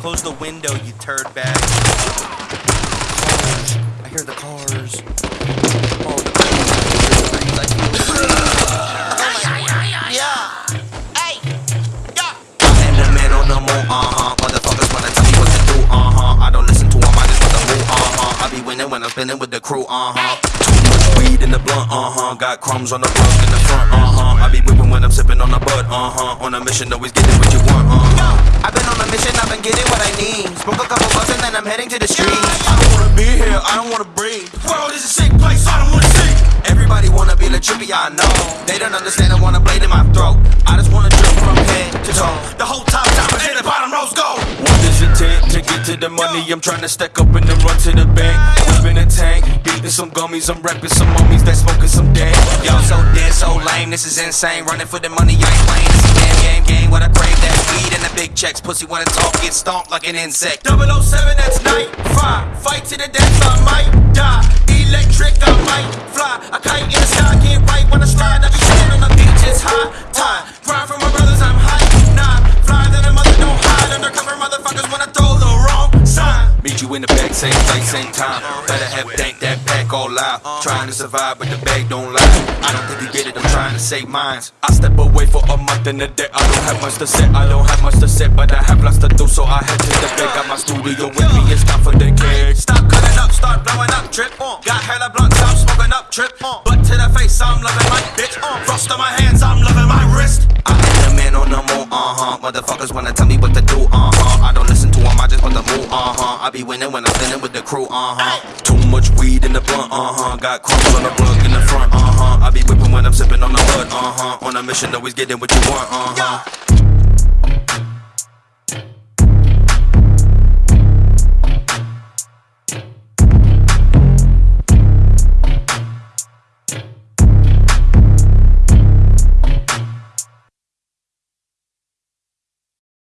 Close the window, you turd bag. Cars. I hear the cars. Oh, the breeze. I the. Yeah. Hey. Yeah. I'm moon, uh-huh. Motherfuckers wanna tell me what to do, uh-huh. I don't listen I just move, uh-huh. I be winning when I'm spinning with the crew. Too much weed in the blunt, uh-huh. Got crumbs on the rug in the front, uh-huh. I be whipping when I'm sipping on the bud, uh-huh. On a mission, always getting what you want, uh-huh. I've been on a mission, I've been getting what I need. Smoke a couple bucks and then I'm heading to the streets. I don't wanna be here, I don't wanna breathe. World is a sick place, I don't wanna see. Everybody wanna be the trippy, I know. They don't understand, I wanna blade in my throat. I just wanna drip from head to toe. The whole top top is in the bottom rows go. What does it take to get to the money? I'm trying to stack up and then run to the bank. Whipping a beating some gummies, I'm rapping some mummies that smoking some dank. Y'all so dead, so lame, this is insane. Running for the money, I ain't playing. This is game, game, game. What I crave, that weed and the big checks. Pussy wanna talk, get stomped like an insect. 007, that's night. Five. Fight to the death, I might die. Electric, I might fly. I kite in the back, same place, same time. Better have dank that pack all out. Trying to survive, but the bag don't lie. I don't think you get it, I'm trying to save minds. I step away for a month in a day. I don't have much to say, I don't have much to say, but I have lots to do, so I head to the bed. Got my studio with me, it's time for the cage. Stop cutting up, start blowing up, trip. Got hella blunts, I'm smoking up, trip. Butt to the face, I'm loving my bitch. Frost on my hands, I'm loving my wrist. I am the man on the moon, uh-huh. Motherfuckers wanna tell me what to do, I be winning when I'm spinning with the crew, uh-huh. Too much weed in the blunt, uh-huh. Got crumbs on the rug in the front, uh-huh. I be whipping when I'm sipping on the bud, uh-huh. On a mission, always getting what you want, uh-huh.